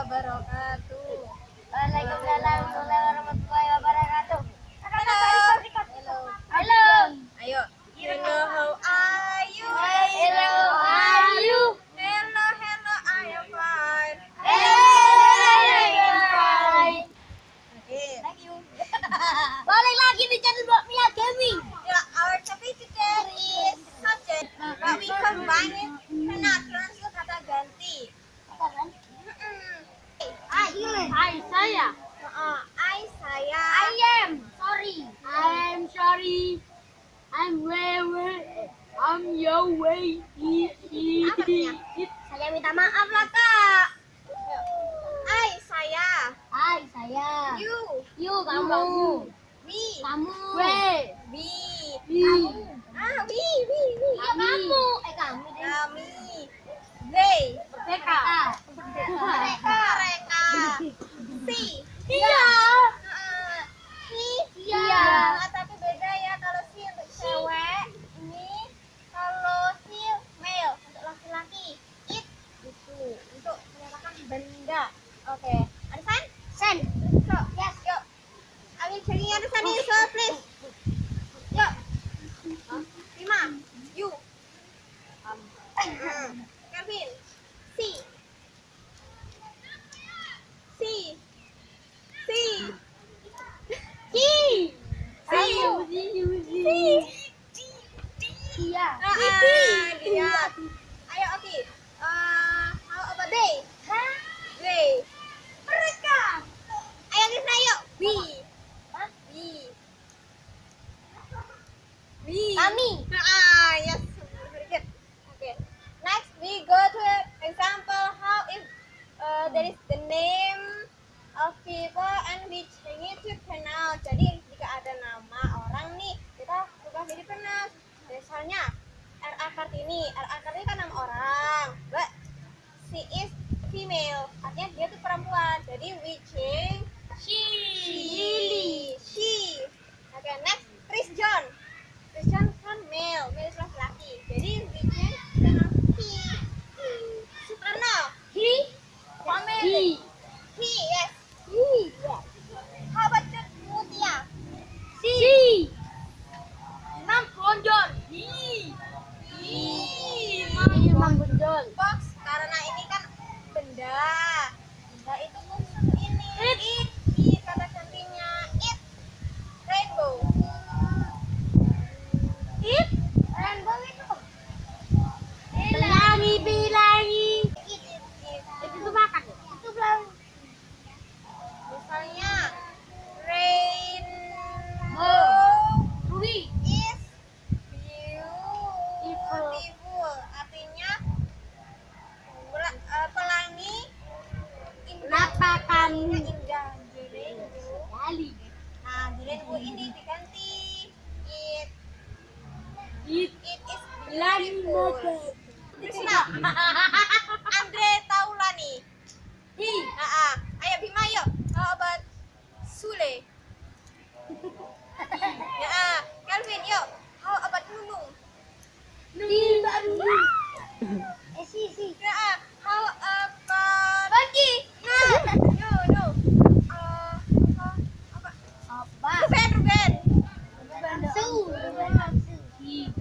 wabarakatuh. Waalaikumsalam warahmatullahi wabarakatuh. Halo. Halo. Halo. Ayo. Hello, how are you? Hello, how are you? Hello, hello, I am fine. Hey, I am fine. Thank you. Balik lagi di channel Mbak Mia Gaming. Ya, our topic today is subject, but we combine it on your way. Saya minta maaf lah kak. Hai saya. Hai saya. You. You kamu. Me. Kamu. We. Kartini RA Kartini kan enam orang. But she is female. Artinya dia tuh perempuan. Jadi witching, is she. She, she. oke okay, next Chris John.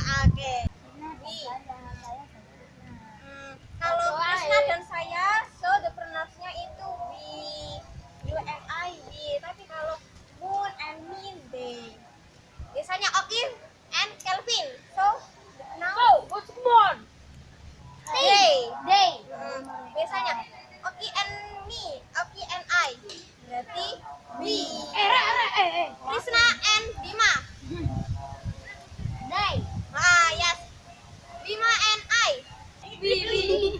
Nah, oke. Ini hmm, kalau Krisna dan saya so the pronounce nya itu we you and I tapi kalau moon and min they biasanya Okin and Kelvin. So now so what's moon? Day day hmm, biasanya Oki and me Oki and I. Berarti we eh eh eh, eh, eh. Krisna Bibi.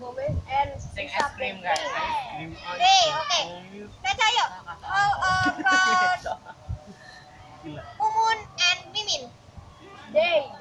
women and sing es guys. Oke oke Caca yuk. All about women and women day